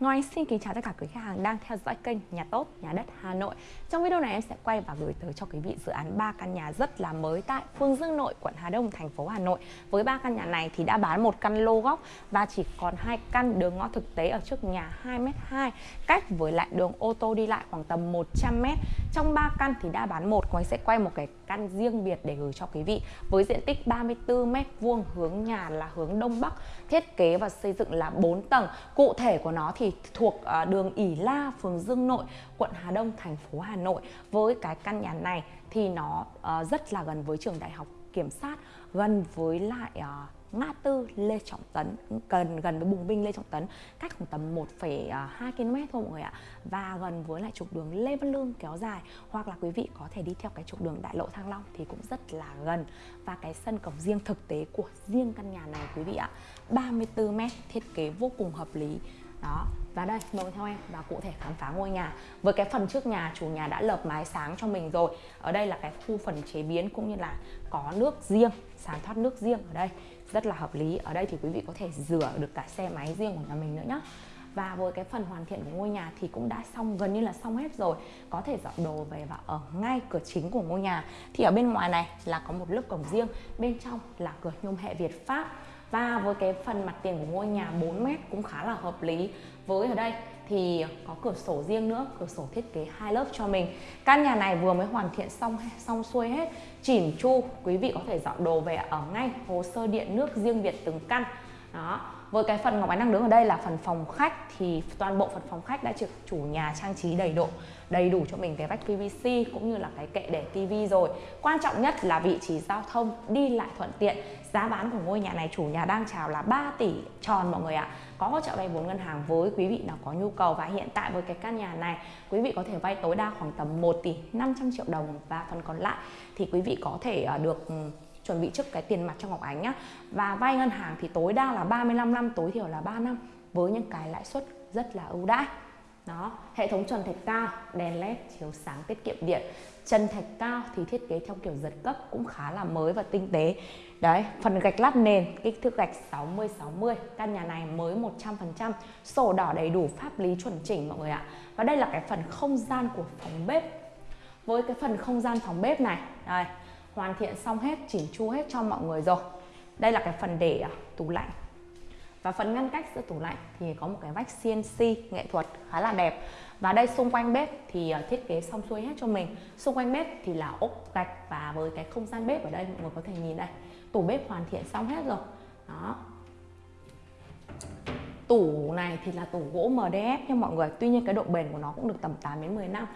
Ngoài xin kính chào tất cả quý khách hàng đang theo dõi kênh Nhà Tốt, Nhà Đất Hà Nội. Trong video này em sẽ quay và gửi tới cho quý vị dự án 3 căn nhà rất là mới tại Phương Dương Nội, quận Hà Đông, thành phố Hà Nội. Với 3 căn nhà này thì đã bán một căn lô góc và chỉ còn hai căn đường ngõ thực tế ở trước nhà 2m2 Cách với lại đường ô tô đi lại khoảng tầm 100m Trong 3 căn thì đã bán một, Ngọc sẽ quay một cái căn riêng biệt để gửi cho quý vị. Với diện tích 34m vuông hướng nhà là hướng Đông Bắc Thiết kế và xây dựng là 4 tầng. Cụ thể của nó thì thì thuộc à, đường ỉ La, phường Dương Nội, quận Hà Đông, thành phố Hà Nội. Với cái căn nhà này thì nó à, rất là gần với trường đại học kiểm sát, gần với lại à, ngã tư Lê Trọng Tấn gần gần với bùng binh Lê Trọng Tấn cách khoảng tầm 1,2 km thôi mọi người ạ. Và gần với lại trục đường Lê Văn Lương kéo dài. Hoặc là quý vị có thể đi theo cái trục đường Đại lộ Thăng Long thì cũng rất là gần. Và cái sân cổng riêng thực tế của riêng căn nhà này quý vị ạ 34 m thiết kế vô cùng hợp lý đó. Và đây, mời theo em và cụ thể khám phá ngôi nhà. Với cái phần trước nhà, chủ nhà đã lợp mái sáng cho mình rồi. Ở đây là cái khu phần chế biến cũng như là có nước riêng, sàn thoát nước riêng ở đây. Rất là hợp lý. Ở đây thì quý vị có thể rửa được cả xe máy riêng của nhà mình nữa nhé và với cái phần hoàn thiện của ngôi nhà thì cũng đã xong, gần như là xong hết rồi. Có thể dọn đồ về và ở ngay cửa chính của ngôi nhà. Thì ở bên ngoài này là có một lớp cổng riêng, bên trong là cửa nhôm hệ Việt Pháp. Và với cái phần mặt tiền của ngôi nhà 4 mét cũng khá là hợp lý. Với ở đây thì có cửa sổ riêng nữa, cửa sổ thiết kế hai lớp cho mình. Căn nhà này vừa mới hoàn thiện xong xong xuôi hết. Chỉn chu, quý vị có thể dọn đồ về ở ngay hồ sơ điện nước riêng biệt từng căn. Đó với cái phần Ngọc Ánh đang đứng ở đây là phần phòng khách thì toàn bộ phần phòng khách đã được chủ nhà trang trí đầy đủ, đầy đủ cho mình cái vách PVC cũng như là cái kệ để tivi rồi. Quan trọng nhất là vị trí giao thông đi lại thuận tiện. Giá bán của ngôi nhà này chủ nhà đang chào là 3 tỷ tròn mọi người ạ. Có hỗ trợ vay vốn ngân hàng với quý vị nào có nhu cầu và hiện tại với cái căn nhà này quý vị có thể vay tối đa khoảng tầm 1 tỷ 500 triệu đồng và phần còn lại thì quý vị có thể à, được ừ, chuẩn bị trước cái tiền mặt cho Ngọc Ánh nhá. Và vay ngân hàng thì tối đa là 35 năm, tối thiểu là 3 năm, với những cái lãi suất rất là ưu đãi. Đó, hệ thống trần thạch cao, đèn led chiếu sáng, tiết kiệm điện. Trần thạch cao thì thiết kế theo kiểu giật cấp cũng khá là mới và tinh tế. Đấy, phần gạch lát nền, kích thước gạch 60 60 căn nhà này mới 100% sổ đỏ đầy đủ, pháp lý chuẩn chỉnh mọi người ạ. Và đây là cái phần không gian của phòng bếp. Với cái phần không gian phòng bếp này, đây hoàn thiện xong hết chỉnh chu hết cho mọi người rồi. Đây là cái phần để à, tủ lạnh. Và phần ngăn cách giữa tủ lạnh thì có một cái vách CNC nghệ thuật khá là đẹp. Và đây xung quanh bếp thì à, thiết kế xong xuôi hết cho mình. Xung quanh bếp thì là ốp gạch và với cái không gian bếp ở đây mọi người có thể nhìn đây. Tủ bếp hoàn thiện xong hết rồi. Đó. Tủ này thì là tủ gỗ MDF nha mọi người. Tuy nhiên cái độ bền của nó cũng được tầm 8 đến 10 năm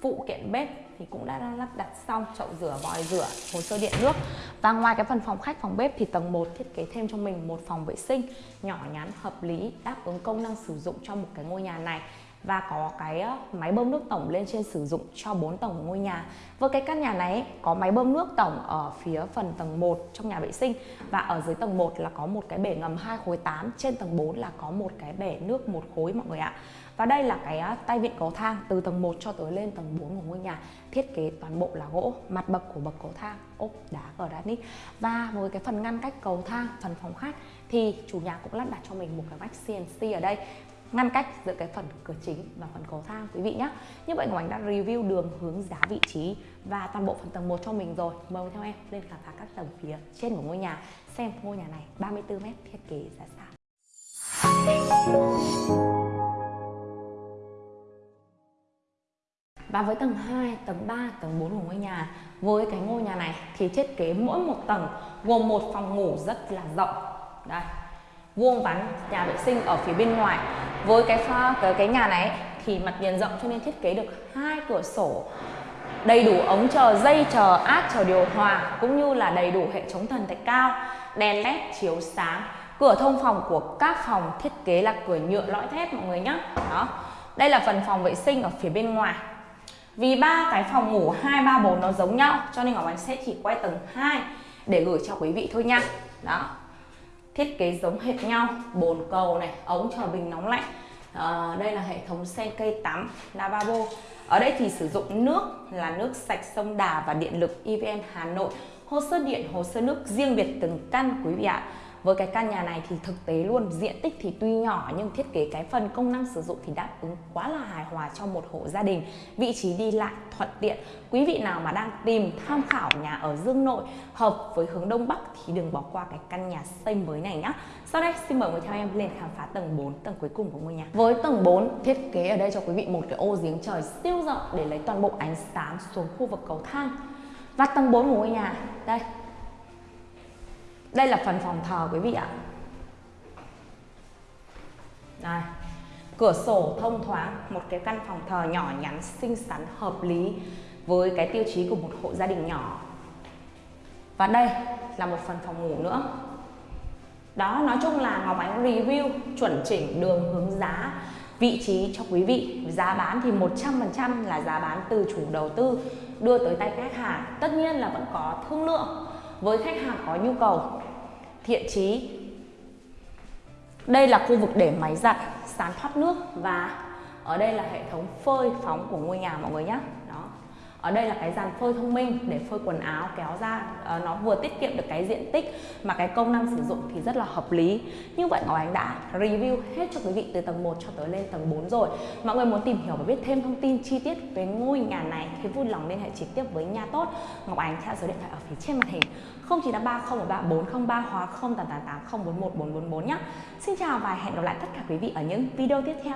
phụ kiện bếp thì cũng đã lắp đặt xong, chậu rửa vòi rửa, hồ sơ điện nước. Và ngoài cái phần phòng khách, phòng bếp thì tầng 1 thiết kế thêm cho mình một phòng vệ sinh nhỏ nhắn, hợp lý, đáp ứng công năng sử dụng cho một cái ngôi nhà này và có cái ờ, máy bơm nước tổng lên trên sử dụng cho 4 tầng của ngôi nhà. Với cái căn nhà này có máy bơm nước tổng ở phía phần tầng 1 trong nhà vệ sinh và ở dưới tầng 1 là có một cái bể ngầm 2 khối 8, trên tầng 4 là có một cái bể nước một khối mọi người ạ. Và đây là cái ờ, tay vịn cầu thang từ tầng 1 cho tới lên tầng 4 của ngôi nhà. Thiết kế toàn bộ là gỗ, mặt bậc của bậc cầu thang ốp đá granite. Và với cái phần ngăn cách cầu thang, phần phòng khách thì chủ nhà cũng lắp đặt cho mình một cái vách CNC ở đây ngăn cách giữa cái phần cửa chính và phần cầu thang quý vị nhé như vậy Ngọc Ánh đã review đường hướng giá vị trí và toàn bộ phần tầng 1 cho mình rồi. Mời theo em lên khám phá các tầng phía trên của ngôi nhà xem ngôi nhà này 34 mét thiết kế ra sao Và với tầng 2, tầng 3, tầng 4 của ngôi nhà Với cái ngôi nhà này thì thiết kế mỗi một tầng gồm một phòng ngủ rất là rộng. Đây, vuông vắn nhà vệ sinh ở phía bên ngoài với cái pha cái, cái nhà này thì mặt tiền rộng cho nên thiết kế được hai cửa sổ. Đầy đủ ống chờ dây chờ áp chờ điều hòa cũng như là đầy đủ hệ thống thần thạch cao đèn led chiếu sáng. Cửa thông phòng của các phòng thiết kế là cửa nhựa lõi thép mọi người nhé đó. Đây là phần phòng vệ sinh ở phía bên ngoài. Vì ba cái phòng ngủ hai ba bốn nó giống nhau cho nên ngọc ánh sẽ chỉ quay tầng 2 để gửi cho quý vị thôi nha. Đó thiết kế giống hệt nhau bồn cầu này ống chờ bình nóng lạnh. À, đây là hệ thống sen cây tắm lavabo. Ở đây thì sử dụng nước là nước sạch sông Đà và điện lực EVN Hà Nội. Hồ sơ điện hồ sơ nước riêng biệt từng căn quý vị ạ với cái căn nhà này thì thực tế luôn, diện tích thì tuy nhỏ nhưng thiết kế cái phần công năng sử dụng thì đáp ứng quá là hài hòa cho một hộ gia đình. Vị trí đi lại thuận tiện. Quý vị nào mà đang tìm, tham khảo nhà ở Dương Nội hợp với hướng Đông Bắc thì đừng bỏ qua cái căn nhà xây mới này nhé sau đây, xin mời người theo em lên khám phá tầng 4 tầng cuối cùng của ngôi nhà. Với tầng 4 thiết kế ở đây cho quý vị một cái ô giếng trời siêu rộng để lấy toàn bộ ánh sáng xuống khu vực cầu thang. Và tầng 4 của ngôi nhà, đây đây là phần phòng thờ quý vị ạ. Đây cửa sổ thông thoáng, một cái căn phòng thờ nhỏ nhắn, xinh xắn, hợp lý với cái tiêu chí của một hộ gia đình nhỏ. Và đây là một phần phòng ngủ nữa. Đó, nói chung là Ngọc Ánh review, chuẩn chỉnh đường hướng giá, vị trí cho quý vị. Giá bán thì 100% là giá bán từ chủ đầu tư đưa tới tay khách hàng. Tất nhiên là vẫn có thương lượng với khách hàng có nhu cầu. Thiện trí đây là khu vực để máy giặt sàn thoát nước và ở đây là hệ thống phơi phóng của ngôi nhà mọi người nhé ở đây là cái dàn phơi thông minh để phơi quần áo kéo ra ờ, nó vừa tiết kiệm được cái diện tích mà cái công năng sử dụng thì rất là hợp lý. Như vậy Ngọc Ánh đã review hết cho quý vị từ tầng 1 cho tới lên tầng 4 rồi. Mọi người muốn tìm hiểu và biết thêm thông tin chi tiết về ngôi nhà này thì vui lòng liên hệ trực tiếp với nhà tốt. Ngọc Ánh theo số điện thoại ở phía trên màn hình. 0983 013 403 hoặc 0888 041 444 nhé. Xin chào và hẹn gặp lại tất cả quý vị ở những video tiếp theo.